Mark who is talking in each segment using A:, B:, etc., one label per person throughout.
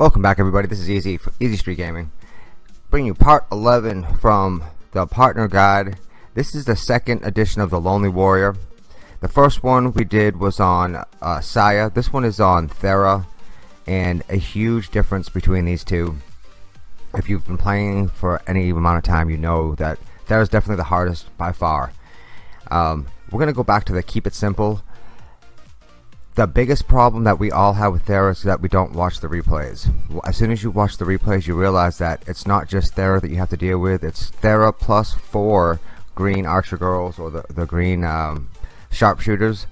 A: Welcome back everybody, this is Easy Easy Street Gaming. Bringing you part 11 from the partner guide. This is the second edition of the Lonely Warrior. The first one we did was on uh, Saya. This one is on Thera. And a huge difference between these two. If you've been playing for any amount of time, you know that Thera is definitely the hardest by far. Um, we're going to go back to the keep it simple the biggest problem that we all have with Thera is that we don't watch the replays. As soon as you watch the replays, you realize that it's not just Thera that you have to deal with. It's Thera plus four green Archer girls or the, the green um, sharpshooters.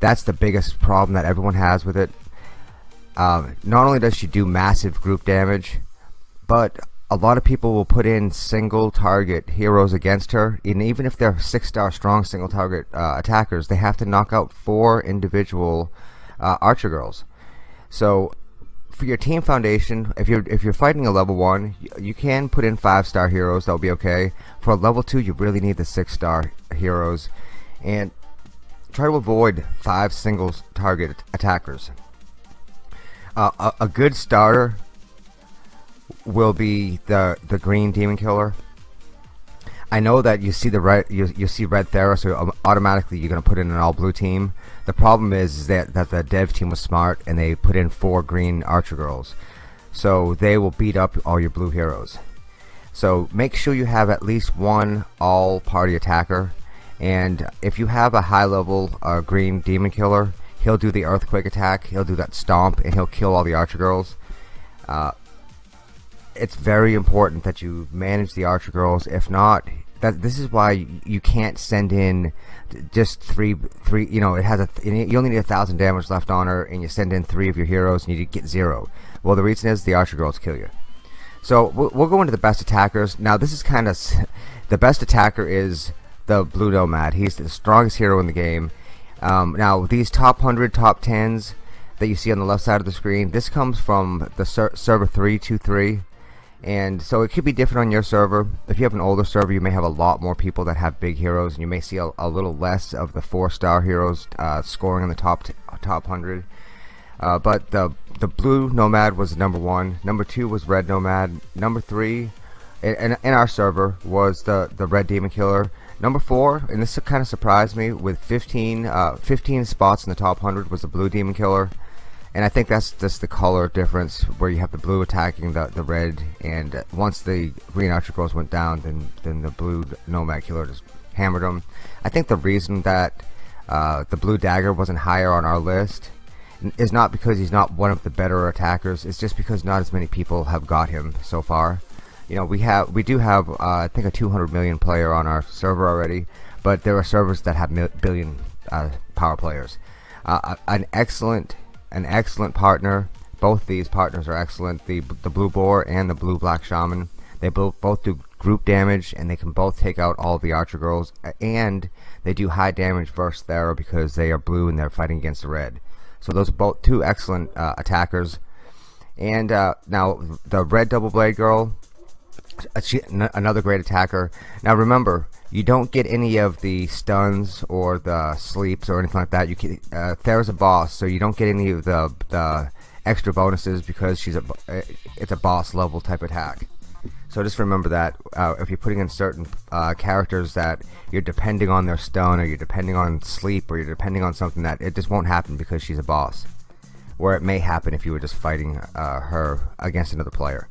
A: That's the biggest problem that everyone has with it. Um, not only does she do massive group damage, but a lot of people will put in single target heroes against her and even if they're six star strong single target uh, attackers they have to knock out four individual uh, archer girls. So for your team foundation if you're if you're fighting a level one you can put in five star heroes that'll be okay. For a level two you really need the six star heroes. And try to avoid five single target attackers. Uh, a, a good starter will be the the green demon killer. I know that you see the red you, you see red Thera so automatically you're gonna put in an all blue team. The problem is, is that that the dev team was smart and they put in four green archer girls, so they will beat up all your blue heroes. So make sure you have at least one all party attacker, and if you have a high level uh, green demon killer, he'll do the earthquake attack, he'll do that stomp, and he'll kill all the archer girls. Uh, it's very important that you manage the archer girls. If not, that this is why you can't send in just three three you know it has a you only need a thousand damage left on her and you send in three of your heroes and you get zero. Well the reason is the archer girls kill you. So we'll, we'll go into the best attackers. Now this is kind of the best attacker is the blue nomad. He's the strongest hero in the game. Um, now these top 100 top 10s that you see on the left side of the screen this comes from the ser server 323 and so it could be different on your server. If you have an older server you may have a lot more people that have big heroes and you may see a, a little less of the four star heroes uh, scoring in the top top 100 uh, but the the blue nomad was number one. Number two was red nomad. Number three in, in our server was the the red demon killer. Number four and this kind of surprised me with 15 uh, 15 spots in the top 100 was the blue demon killer and I think that's just the color difference where you have the blue attacking the, the red. And once the green archer girls went down then then the blue nomad killer just hammered them I think the reason that uh, the blue dagger wasn't higher on our list is not because he's not one of the better attackers. It's just because not as many people have got him so far. You know we have we do have uh, I think a 200 million player on our server already but there are servers that have billion uh, power players. Uh, an excellent an excellent partner. Both these partners are excellent. The the blue boar and the blue black shaman. They both both do group damage and they can both take out all the archer girls and they do high damage versus Thera because they are blue and they're fighting against the red. So those are both two excellent uh, attackers. And uh, now the red double blade girl, uh, she, another great attacker. Now remember, you don't get any of the stuns or the sleeps or anything like that. You can, uh, a boss, so you don't get any of the the extra bonuses because she's a uh, it's a boss level type attack. So just remember that uh, if you're putting in certain uh, characters that you're depending on their stun or you're depending on sleep or you're depending on something that it just won't happen because she's a boss. Where it may happen if you were just fighting uh, her against another player.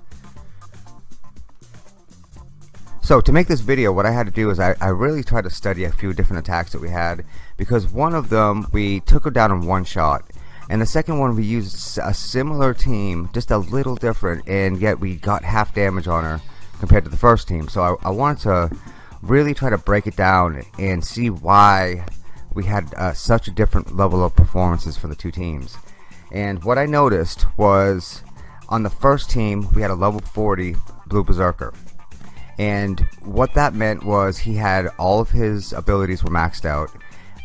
A: So to make this video what I had to do is I, I, really tried to study a few different attacks that we had because one of them we took her down in one shot and the second one we used a similar team just a little different and yet we got half damage on her compared to the first team. So I, I wanted to really try to break it down and see why we had uh, such a different level of performances for the two teams. And what I noticed was on the first team we had a level 40 blue berserker and what that meant was he had all of his abilities were maxed out.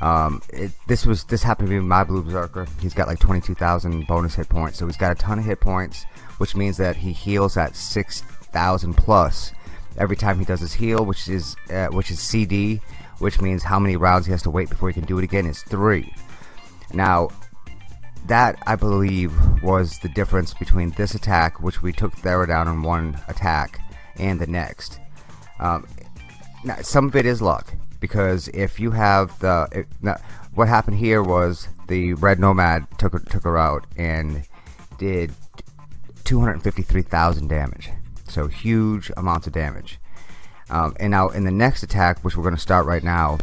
A: Um, it, this was this happened to be my blue berserker. He's got like 22,000 bonus hit points. So he's got a ton of hit points which means that he heals at 6,000 plus every time he does his heal which is uh, which is CD which means how many rounds he has to wait before he can do it again is three. Now that I believe was the difference between this attack which we took Thera down in one attack and the next um, now, some of it is luck because if you have the now, what happened here was the red nomad took took her out and did 253,000 damage. So huge amounts of damage. Um, and now in the next attack which we're going to start right now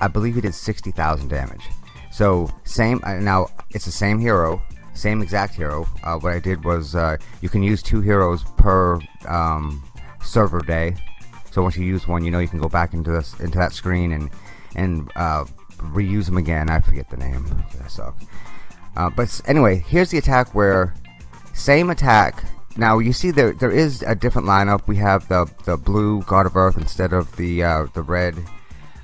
A: I believe he did 60,000 damage. So same uh, now it's the same hero same exact hero. Uh, what I did was uh, you can use two heroes per um, server day. So once you use one you know you can go back into this into that screen and and uh, reuse them again. I forget the name. So uh, but anyway here's the attack where same attack. Now you see there there is a different lineup. We have the the blue God of Earth instead of the uh, the red.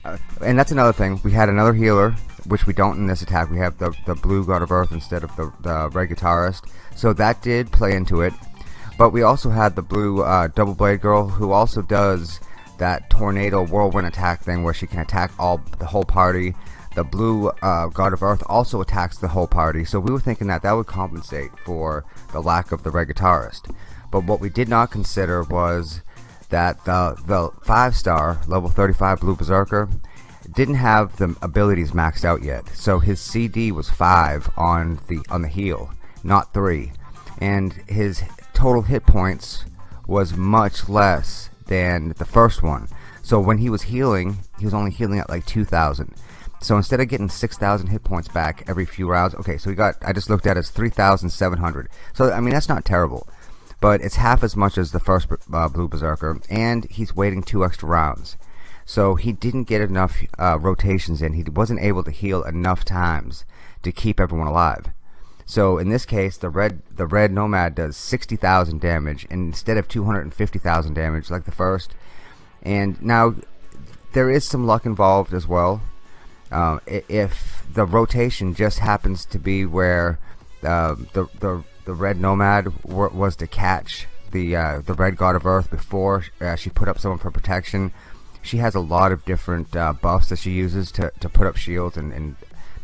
A: Uh, and that's another thing. We had another healer which we don't in this attack. We have the, the blue God of Earth instead of the, the red guitarist. So that did play into it but we also had the blue uh, double blade girl who also does that tornado whirlwind attack thing where she can attack all the whole party. The blue uh, god of earth also attacks the whole party. So we were thinking that that would compensate for the lack of the red guitarist. But what we did not consider was that the the five star level 35 blue berserker didn't have the abilities maxed out yet. So his CD was five on the on the heal not three. And his total hit points was much less than the first one. So when he was healing he was only healing at like 2,000 so instead of getting 6,000 hit points back every few rounds okay so we got I just looked at it as 3,700 so I mean that's not terrible but it's half as much as the first uh, Blue Berserker and he's waiting two extra rounds. So he didn't get enough uh, rotations in. He wasn't able to heal enough times to keep everyone alive so in this case, the red the red nomad does 60,000 damage instead of 250,000 damage like the first. And now there is some luck involved as well. Uh, if the rotation just happens to be where uh, the the the red nomad was to catch the uh, the red god of earth before uh, she put up someone for protection, she has a lot of different uh, buffs that she uses to to put up shields and, and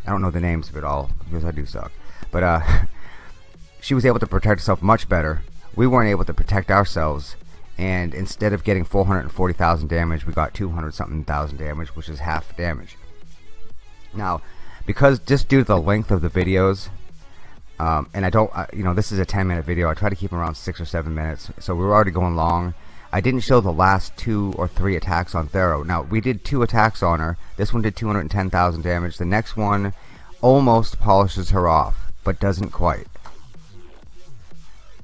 A: I don't know the names of it all because I do suck. But uh, she was able to protect herself much better. We weren't able to protect ourselves. And instead of getting 440,000 damage, we got 200 something thousand damage, which is half damage. Now, because just due to the length of the videos, um, and I don't, uh, you know, this is a 10 minute video. I try to keep around 6 or 7 minutes. So we were already going long. I didn't show the last two or three attacks on Thera. Now, we did two attacks on her. This one did 210,000 damage. The next one almost polishes her off but doesn't quite.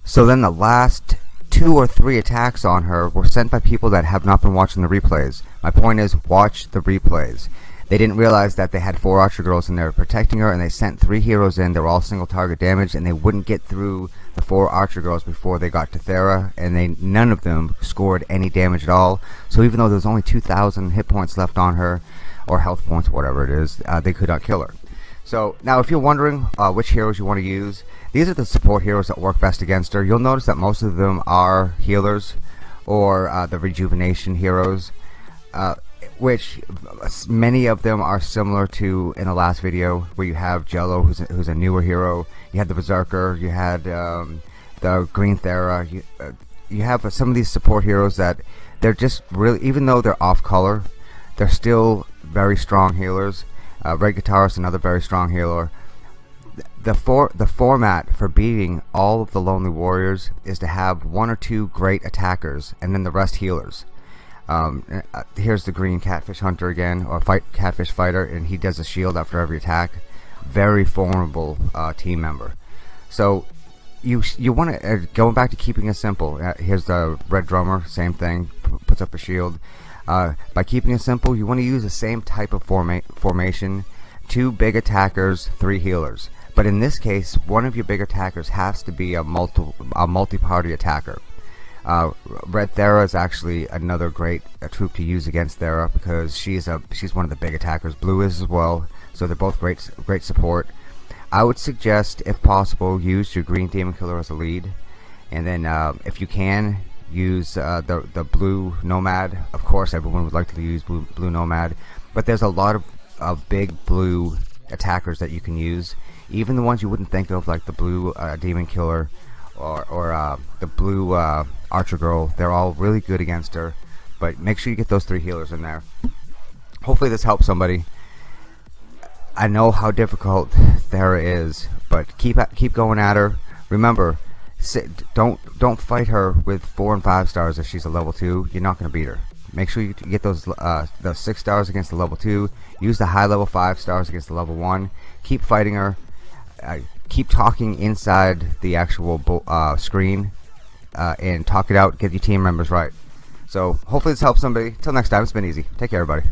A: So then the last two or three attacks on her were sent by people that have not been watching the replays. My point is, watch the replays. They didn't realize that they had four Archer girls and they were protecting her and they sent three heroes in. They were all single target damage and they wouldn't get through the four Archer girls before they got to Thera and they none of them scored any damage at all. So even though there was only 2,000 hit points left on her, or health points, whatever it is, uh, they could not kill her. So now if you're wondering uh, which heroes you want to use, these are the support heroes that work best against her. You'll notice that most of them are healers or uh, the rejuvenation heroes, uh, which many of them are similar to in the last video where you have Jello who's a, who's a newer hero, you had the Berserker, you had um, the Green Thera, you, uh, you have some of these support heroes that they're just really, even though they're off color, they're still very strong healers uh, Red Guitarist, another very strong healer. The for the format for beating all of the Lonely Warriors is to have one or two great attackers and then the rest healers. Um, uh, here's the green catfish hunter again, or fight catfish fighter, and he does a shield after every attack. Very formidable uh, team member. So you you want to uh, going back to keeping it simple. Uh, here's the red drummer, same thing, puts up a shield. Uh, by keeping it simple, you want to use the same type of forma formation. Two big attackers, three healers. But in this case, one of your big attackers has to be a multi a multi-party attacker. Uh, Red Thera is actually another great uh, troop to use against Thera because she's a she's one of the big attackers. Blue is as well, so they're both great great support. I would suggest, if possible, use your Green Demon Killer as a lead, and then uh, if you can, use uh, the the blue nomad of course everyone would like to use blue, blue nomad but there's a lot of, of big blue attackers that you can use even the ones you wouldn't think of, like the blue uh, demon killer or, or uh, the blue uh, archer girl. They're all really good against her. But make sure you get those three healers in there. Hopefully this helps somebody. I know how difficult Thera is, but keep keep going at her. Remember, don't don't fight her with four and five stars if she's a level two. You're not going to beat her. Make sure you get those uh, those six stars against the level two. Use the high level five stars against the level one. Keep fighting her. Uh, keep talking inside the actual uh, screen uh, and talk it out. Get your team members right. So hopefully this helps somebody. Till next time, it's been easy. Take care, everybody.